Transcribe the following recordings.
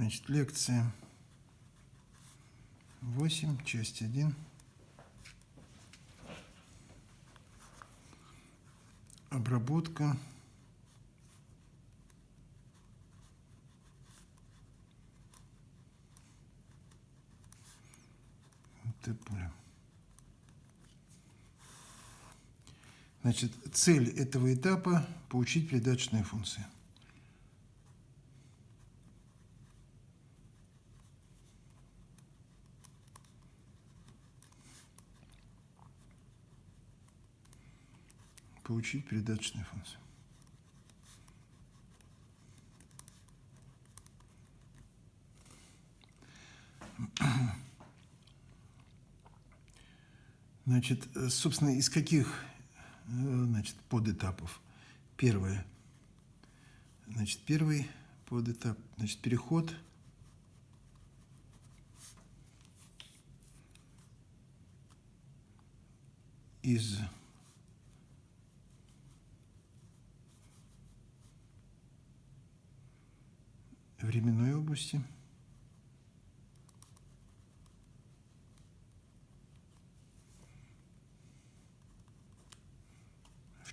Значит, лекция 8, часть 1. Обработка. Т-поля. Значит, цель этого этапа – получить передаточные функции. Получить передаточные функции. Значит, собственно, из каких значит, подэтапов. Первое. Значит, первый подэтап, значит, переход из временной области –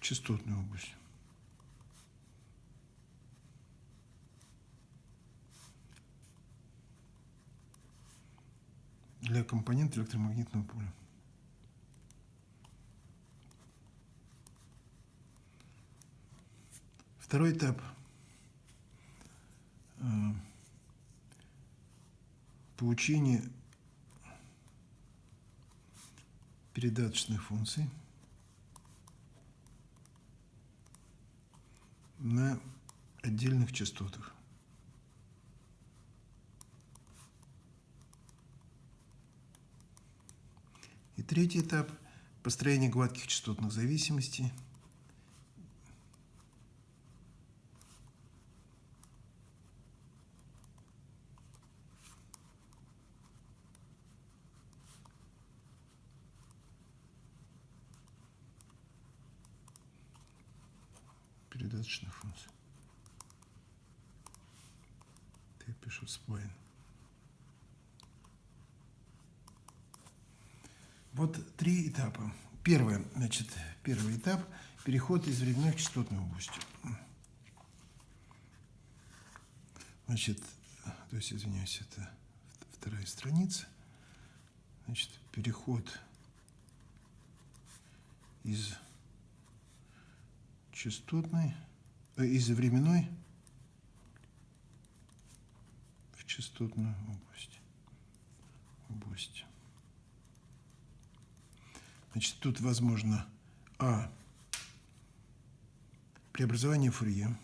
частотной области. для компонента электромагнитного поля. Второй этап получение передаточных функций – на отдельных частотах. И третий этап – построение гладких частотных зависимостей. Передаточных функций. Я пишу spline. Вот три этапа. Первое, значит, первый этап – переход из временной в частотную область. Значит, то есть, извиняюсь, это вторая страница. Значит, переход из частотной, э, из временной в частотную область. область. Значит, тут возможно А. Преобразование Фурье.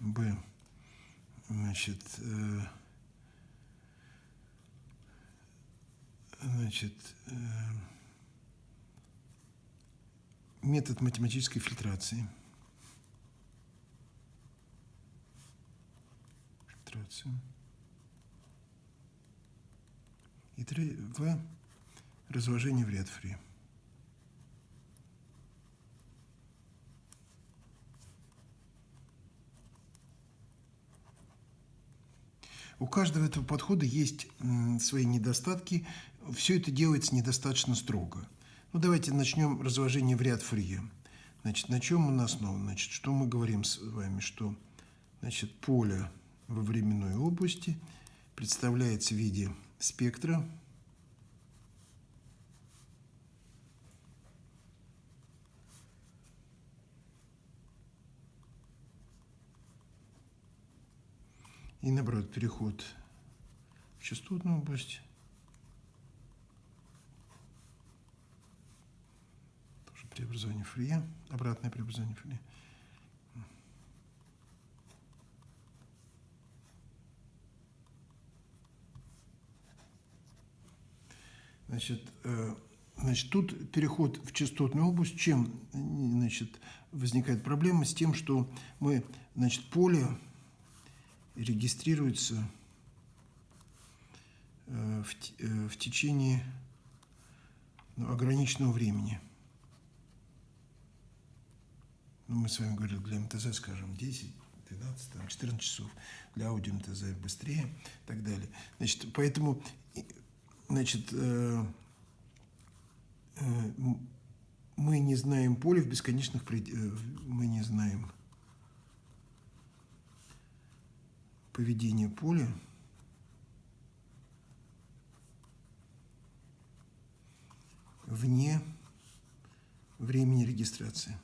Б значит, э, значит, э, метод математической фильтрации. Фильтрация. И три, В. Разложение в ряд фри. У каждого этого подхода есть свои недостатки. Все это делается недостаточно строго. Ну, давайте начнем разложение в ряд Фурье. Значит, на чем он основан? Значит, что мы говорим с вами? Что значит, поле во временной области представляется в виде спектра И наоборот, переход в частотную область. Тоже преобразование Фурье, обратное преобразование Фурье. Значит, э, значит, тут переход в частотную область. Чем значит, возникает проблема? С тем, что мы значит, поле регистрируется э, в, э, в течение ну, ограниченного времени. Ну, мы с вами говорили для МТЗ, скажем, 10, 12, там, 14 часов. Для аудио МТЗ быстрее и так далее. Значит, поэтому, значит, э, э, мы не знаем поле в бесконечных пределах, мы не знаем поведение поля вне времени регистрации.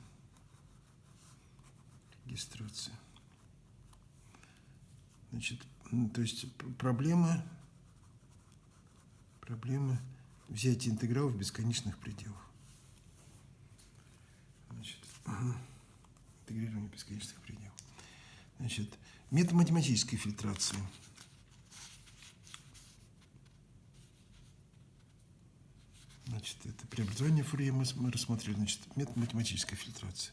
Регистрация. Значит, то есть проблема, проблема взятия интеграла в бесконечных пределах. Значит, интегрирование бесконечных пределов. Значит, метод математической фильтрации. Значит, это преобразование Фурье мы, мы рассмотрели. Значит, метод математической фильтрации.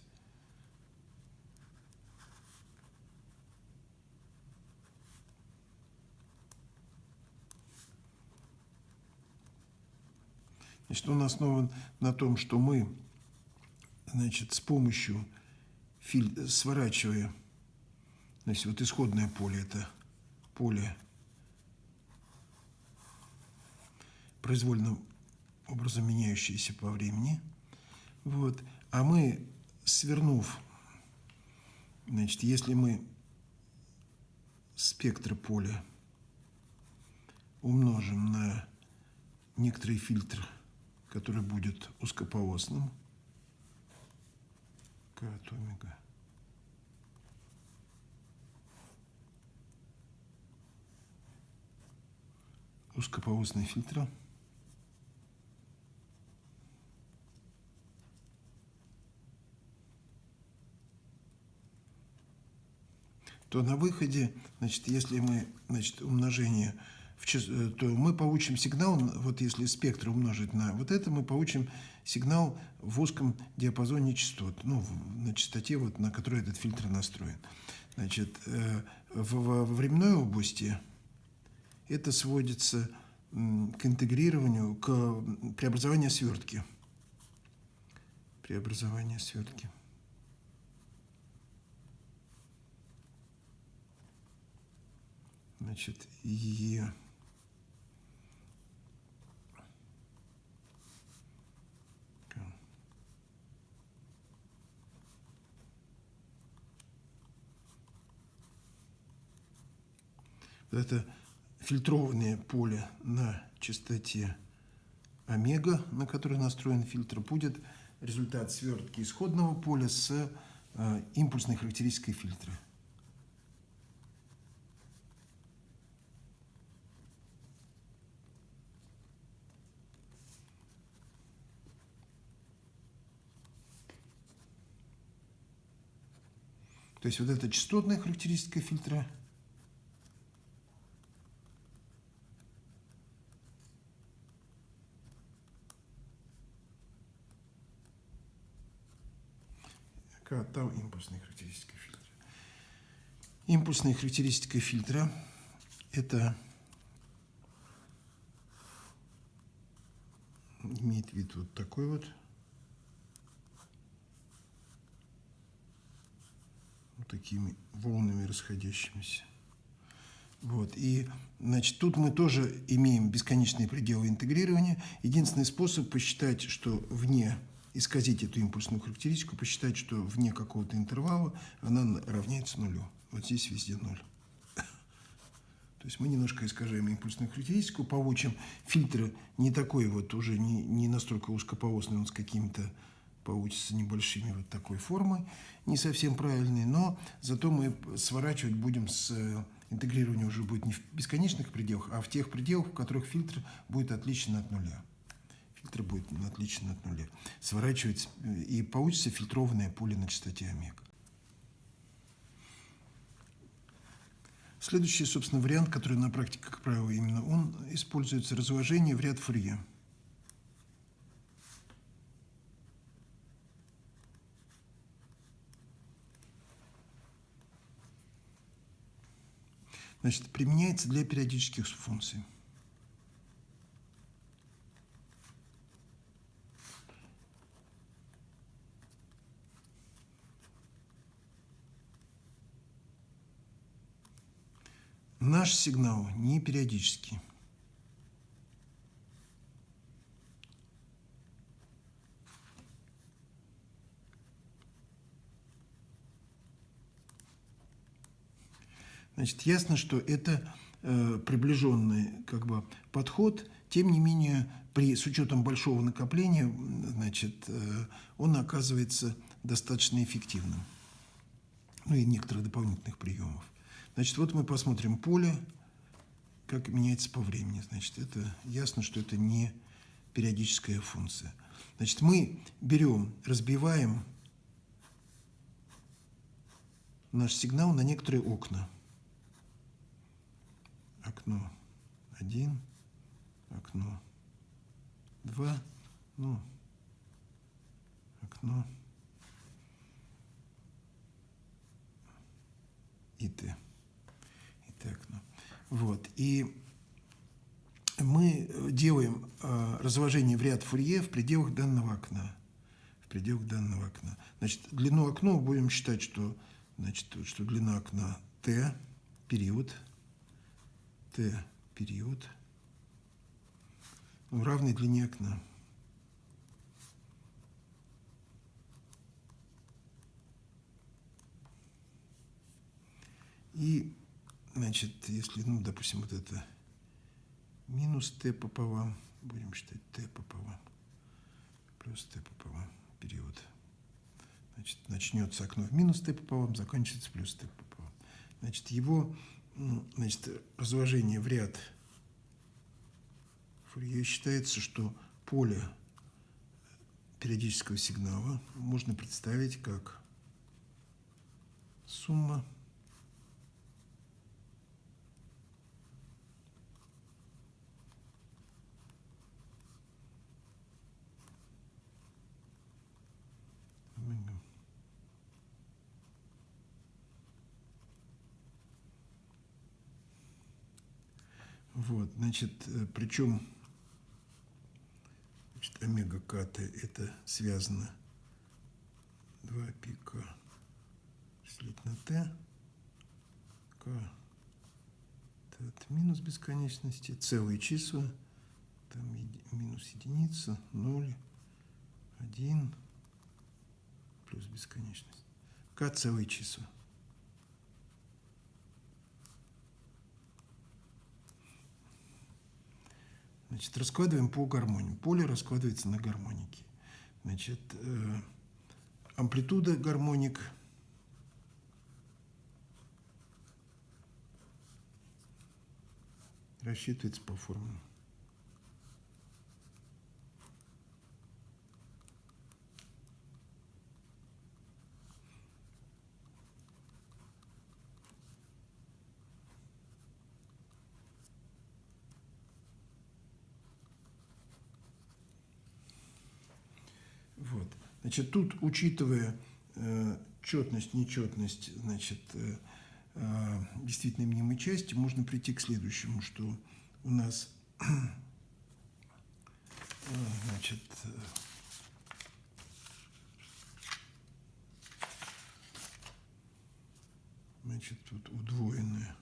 Значит, он основан на том, что мы значит, с помощью сворачивая, значит, вот исходное поле, это поле произвольным образом меняющееся по времени. Вот. А мы, свернув, значит, если мы спектр поля умножим на некоторый фильтр, который будет узкополосным, к от омега. Узкополосный фильтр. то на выходе, значит, если мы, значит, умножение в час, э, то мы получим сигнал, вот если спектр умножить на вот это, мы получим сигнал в узком диапазоне частот, ну, на частоте, вот, на которой этот фильтр настроен. Значит, э, в временной области это сводится к интегрированию, к преобразованию свертки. Преобразование свертки. Значит, и это фильтрованное поле на частоте омега, на которой настроен фильтр, будет результат свертки исходного поля с э, импульсной характеристикой фильтра. То есть вот эта частотная характеристика фильтра там импульсная характеристика фильтра. Импульсная характеристика фильтра – это имеет вид вот такой вот. Вот такими волнами расходящимися. Вот. И, значит, тут мы тоже имеем бесконечные пределы интегрирования. Единственный способ посчитать, что вне исказить эту импульсную характеристику, посчитать, что вне какого-то интервала она равняется нулю. Вот здесь везде ноль. То есть мы немножко искажаем импульсную характеристику, получим фильтр не такой вот, уже не, не настолько узкополосный, он с какими-то получится небольшими вот такой формой, не совсем правильный, но зато мы сворачивать будем с э, интегрирование уже будет не в бесконечных пределах, а в тех пределах, в которых фильтр будет отличен от нуля фильтр будет отличен от нуля. Сворачивать, э, и получится фильтрованное поле на частоте омега. Следующий, собственно, вариант, который на практике, как правило, именно он используется, разложение в ряд Фурье. Значит, применяется для периодических функций. Наш сигнал не периодический. Значит, ясно, что это э, приближенный как бы, подход, тем не менее, при, с учетом большого накопления, значит, э, он оказывается достаточно эффективным. Ну и некоторых дополнительных приемов. Значит, вот мы посмотрим поле, как меняется по времени. Значит, это ясно, что это не периодическая функция. Значит, мы берем, разбиваем наш сигнал на некоторые окна окно 1, окно 2, ну, окно и Т. Вот. И мы делаем э, разложение в ряд Фурье в пределах данного окна. В пределах данного окна. Значит, длину окна будем считать, что, значит, что длина окна Т, период – Т период в равной длине окна. И, значит, если, ну, допустим, вот это минус t пополам, будем считать t пополам, плюс t пополам, период. Значит, начнется окно в минус t пополам, закончится плюс t пополам. Значит, его значит, разложение в ряд Фурье считается, что поле периодического сигнала можно представить как сумма Вот, значит, э, причем значит, омега кт это связано. 2 пика. Разделить на к. T от минус бесконечности, целые числа, там минус единица, 0, 1, плюс бесконечность. К целые числа. Значит, раскладываем по гармонии. Поле раскладывается на гармоники. Значит, э, амплитуда гармоник рассчитывается по формуле. Значит, тут, учитывая э, четность, нечетность, значит, э, э, действительно мнимой части, можно прийти к следующему, что у нас, э, значит, э, значит, тут удвоенная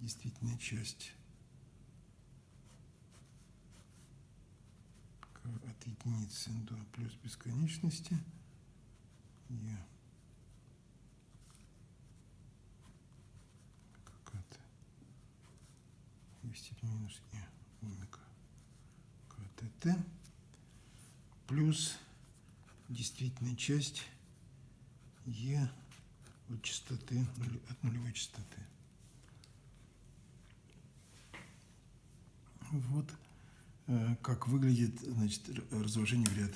действительная часть от единицы до плюс бесконечности. E какая-то e степень минус e омега КТТ плюс действительная часть e от частоты от нулевой частоты. Вот как выглядит значит, разложение в ряд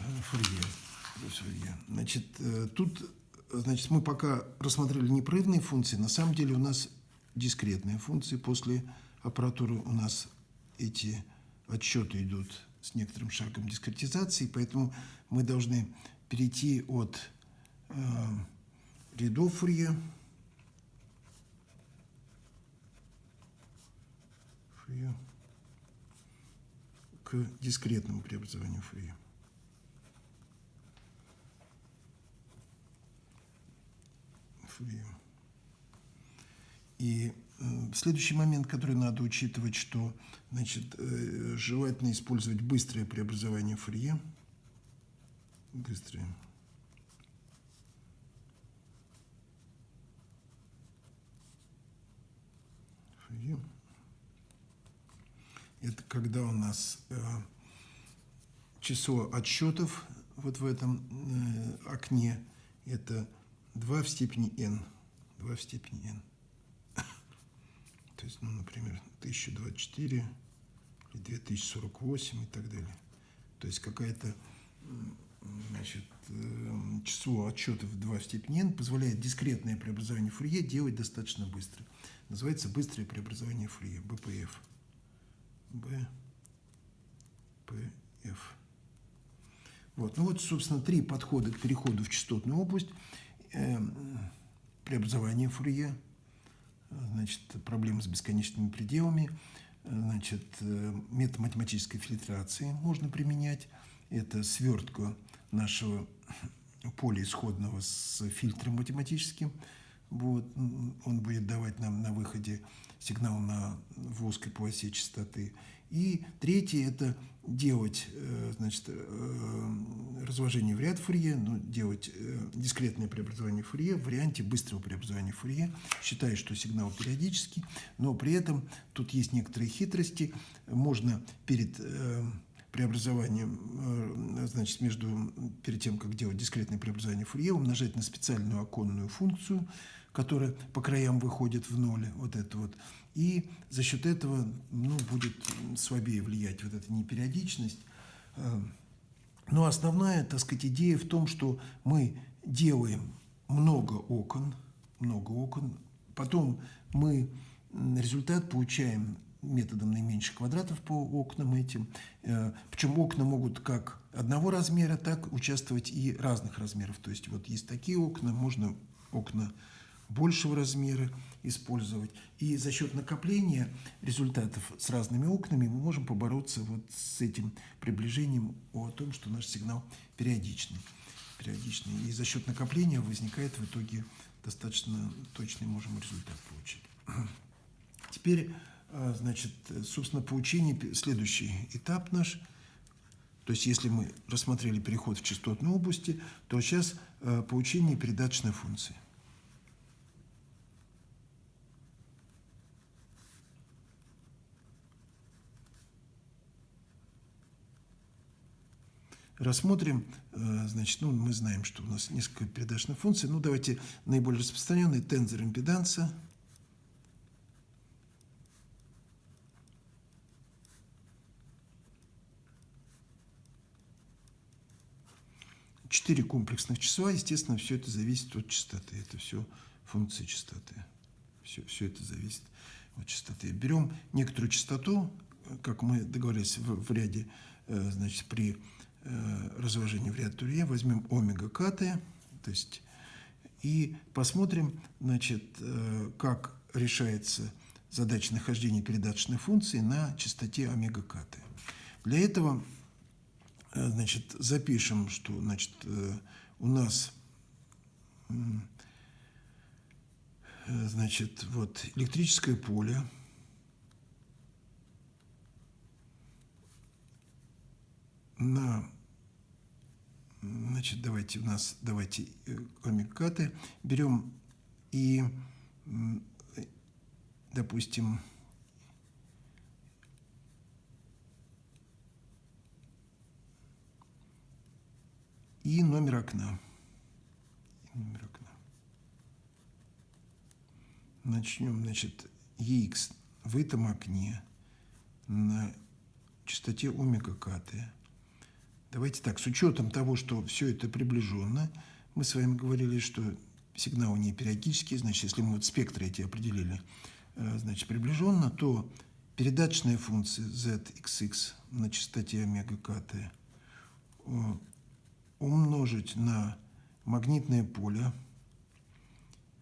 э, Фурье. Значит, э, тут значит, мы пока рассмотрели непрерывные функции. На самом деле у нас дискретные функции. После аппаратуры у нас эти отсчеты идут с некоторым шагом дискретизации, поэтому мы должны перейти от э, рядов Фурье Фурье к дискретному преобразованию Фурье. Фурье. И следующий момент, который надо учитывать, что значит, э, желательно использовать быстрое преобразование Фурье. Быстрое. Фурье. Это когда у нас э, число отсчетов вот в этом э, окне, это 2 в степени n. 2 в степени n. То есть, ну, например, 1024 или 2048 и так далее. То есть какая-то значит, э, число отчетов 2 в степени n позволяет дискретное преобразование Фурье делать достаточно быстро. Называется быстрое преобразование Фурье, BPF. BPF. Вот. Ну вот, собственно, три подхода к переходу в частотную область. Э, преобразование Фурье, значит, проблемы с бесконечными пределами, значит, э, метод математической фильтрации можно применять. Это свертка нашего поля исходного с фильтром математическим. Вот. Он будет давать нам на выходе сигнал на в полосе частоты. И третье – это делать э, значит, э, разложение в ряд Фурье, ну, делать э, дискретное преобразование Фурье в варианте быстрого преобразования Фурье, считая, что сигнал периодический, но при этом тут есть некоторые хитрости. Можно перед преобразованием, значит, между, перед тем, как делать дискретное преобразование Фурье, умножать на специальную оконную функцию, которая по краям выходит в ноль, вот это вот, и за счет этого ну, будет слабее влиять вот эта непериодичность. Э, но основная, так сказать, идея в том, что мы делаем много окон, много окон, потом мы результат получаем методом наименьших квадратов по окнам этим. Э, Причем окна могут как одного размера, так участвовать и разных размеров. То есть вот есть такие окна, можно окна большего размера использовать. И за счет накопления результатов с разными окнами мы можем побороться вот с этим приближением о том, что наш сигнал периодичный. периодичный. И за счет накопления возникает в итоге достаточно точный можем результат получить. Теперь, а, значит, собственно, получение, следующий этап наш – то есть, если мы рассмотрели переход в частотной области, то сейчас э, получение передаточной функции. Рассмотрим. Э, значит, ну, мы знаем, что у нас несколько передачных функций. Ну, давайте наиболее распространенный тензор импеданса. Четыре комплексных числа, естественно, все это зависит от частоты. Это все функции частоты. Все, все это зависит от частоты. Берем некоторую частоту, как мы договорились в, в ряде, э, значит, при Э, разложение в ряд Турье, возьмем омега КТ, то есть, и посмотрим, значит, э, как решается задача нахождения передаточной функции на частоте омега КТ. Для этого э, значит, запишем, что значит, у нас значит, вот, электрическое поле на значит давайте у нас давайте э, омикаты берем и допустим и номер окна. И номер окна. Начнем значит EX в этом окне на частоте омега КТ Давайте так, с учетом того, что все это приближенно, мы с вами говорили, что сигнал не периодический, значит, если мы вот спектры эти определили, э, значит, приближенно, то передаточная функция zxx на частоте омега кт э, умножить на магнитное поле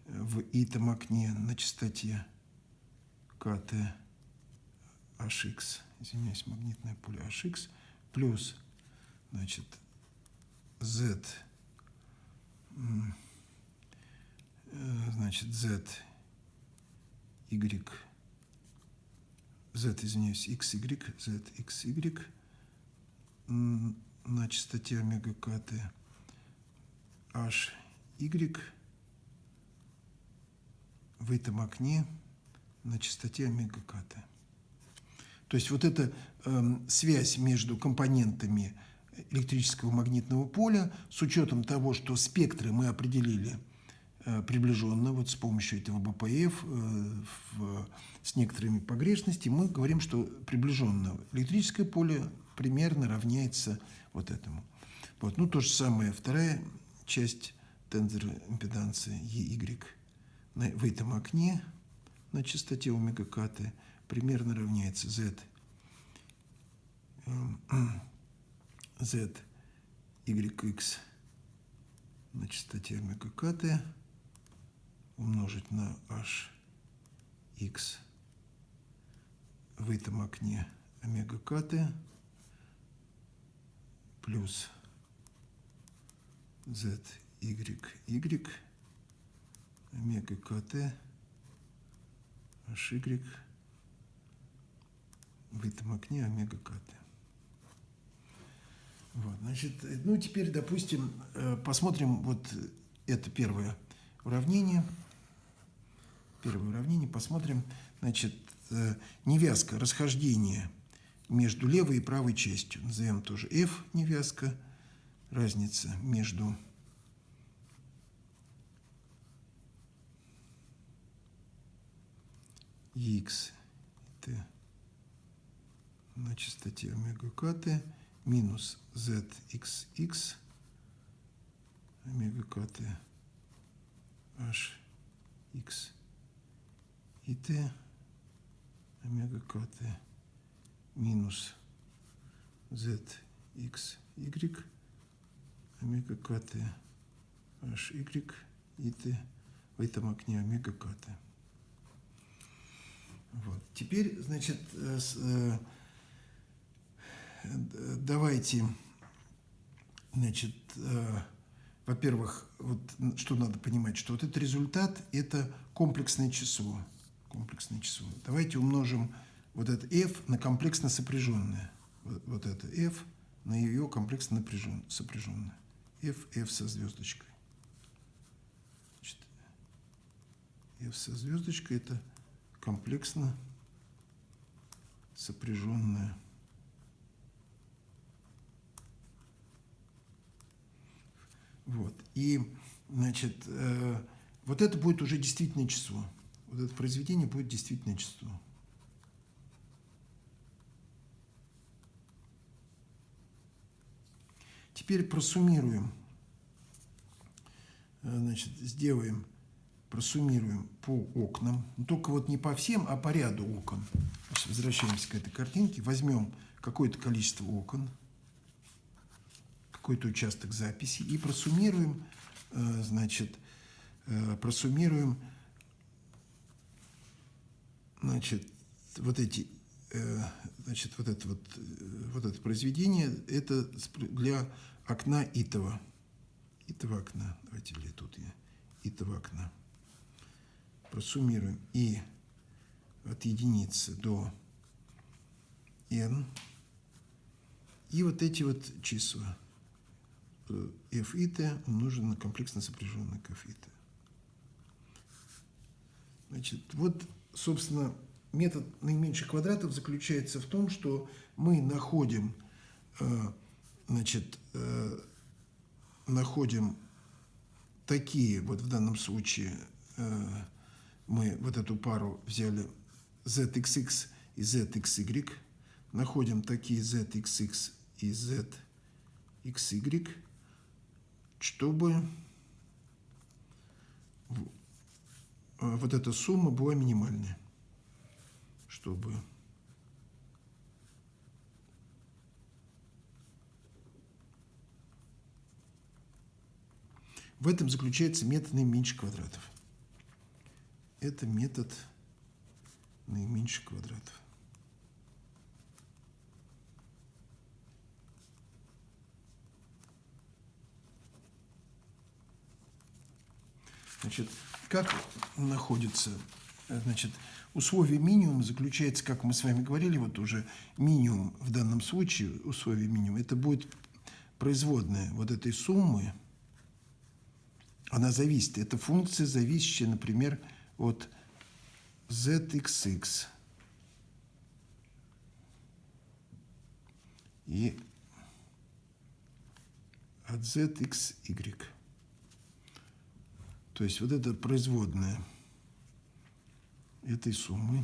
в итом окне на частоте кт hx, извиняюсь, магнитное поле hx, плюс значит, z, э, значит, z y, z, извиняюсь, x, y, z, x, y на частоте омега кт, h, y в этом окне на частоте омега кт. То есть вот эта э, связь между компонентами электрического магнитного поля с учетом того, что спектры мы определили э, приближенно вот с помощью этого БПФ э, в, с некоторыми погрешностями, мы говорим, что приближенно электрическое поле примерно равняется вот этому. Вот. Ну, то же самое, вторая часть тензора импеданции EY в этом окне на частоте омега кт примерно равняется z z yx на частоте омега кт умножить на h x в этом окне омега кт плюс z y y омега кт y в этом окне омега кт. Вот, значит, ну теперь, допустим, э, посмотрим вот это первое уравнение. Первое уравнение посмотрим. Значит, э, невязка, расхождение между левой и правой частью. Назовем тоже f невязка. Разница между x t на частоте омега кт минус zxx омега кт h x и t омега кт минус zx y омега кт h y и t в этом окне омега кт. Вот. Теперь, значит, э, давайте, значит, э, во-первых, вот что надо понимать, что вот этот результат – это комплексное число. Комплексное число. Давайте умножим вот это f на комплексно сопряженное. Вот, это f на ее комплексно сопряженное. f, f со звездочкой. F со звездочкой – это комплексно сопряженное Вот. И, значит, э, вот это будет уже действительное число. Вот это произведение будет действительное число. Теперь просуммируем. Э, значит, сделаем, просуммируем по окнам. Но только вот не по всем, а по ряду окон. Возвращаемся к этой картинке. Возьмем какое-то количество окон – какой-то участок записи и просуммируем, э, значит, э, просуммируем, значит, вот эти, э, значит, вот это вот, вот это произведение, это для окна итого, итого окна, давайте или тут я, итого окна. Просуммируем. И от единицы до n, и вот эти вот числа – f и t умножен на комплексно сопряженный к f. Значит, вот, собственно, метод наименьших квадратов заключается в том, что мы находим, э, значит, э, находим такие, вот в данном случае э, мы вот эту пару взяли zxx и zxy, находим такие zxx и zxy, чтобы э, вот эта сумма была минимальная. Чтобы В этом заключается метод наименьших квадратов. Это метод наименьших квадратов. Значит, как находится, значит, Условие минимума заключается, как мы с вами говорили, вот уже минимум в данном случае, условие минимума, это будет производная вот этой суммы, она зависит, это функция, зависящая, например, от zxx и от zxy. То есть вот это производная этой суммы.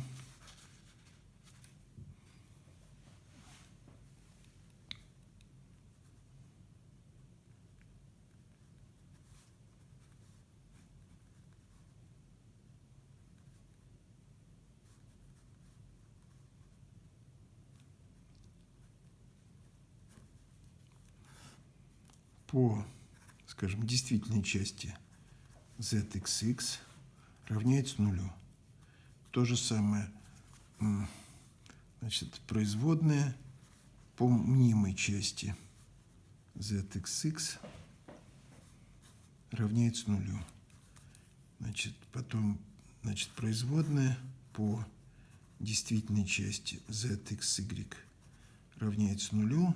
по, скажем, действительной части zxx равняется нулю. То же самое, значит, производная по мнимой части zxx равняется нулю. Значит, потом, значит, производная по действительной части zxy равняется нулю,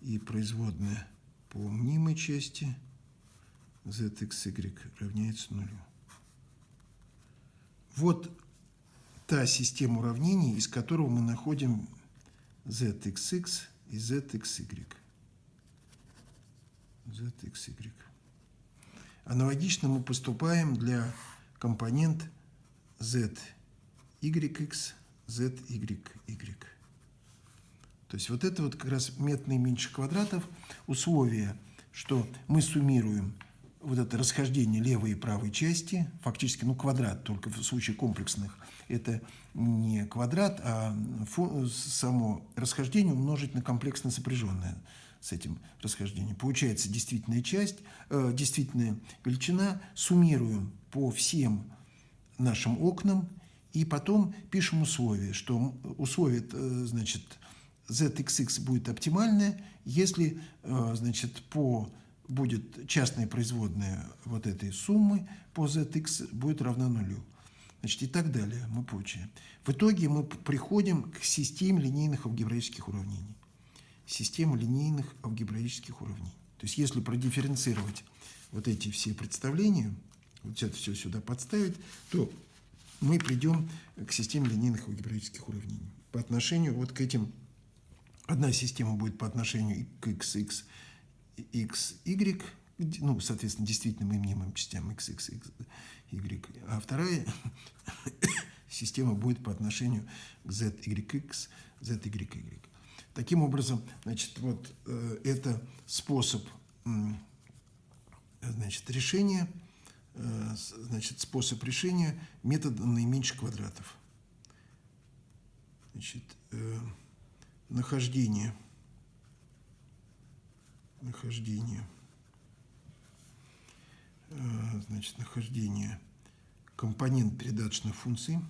и производная по мнимой части zxy равняется нулю. Вот та система уравнений, из которого мы находим zxx и zxy. zxy. Аналогично мы поступаем для компонент zyx, zyy. То есть вот это вот как раз метод наименьших квадратов, условие, что мы суммируем вот это расхождение левой и правой части, фактически, ну, квадрат, только в случае комплексных, это не квадрат, а само расхождение умножить на комплексно сопряженное с этим расхождением. Получается действительная часть, э, действительная величина, суммируем по всем нашим окнам, и потом пишем условие, что условие, э, значит, zxx будет оптимальное, если, э, значит, по будет частная производная вот этой суммы по zx будет равна нулю. Значит, и так далее мы получаем. В итоге мы приходим к системе линейных алгебраических уравнений. Система линейных алгебраических уравнений. То есть, если продифференцировать вот эти все представления, вот это все сюда подставить, то мы придем к системе линейных алгебраических уравнений. По отношению вот к этим Одна система будет по отношению к x, x, y, ну, соответственно, действительным и мнимым частям x, x, x, y, а вторая система будет по отношению к z, y, x, z, y, y. Таким образом, значит, вот э, это способ значит, решения, э, значит, способ решения метода наименьших квадратов. Значит, э, нахождение, нахождение, э, значит, нахождение компонент передаточных функций –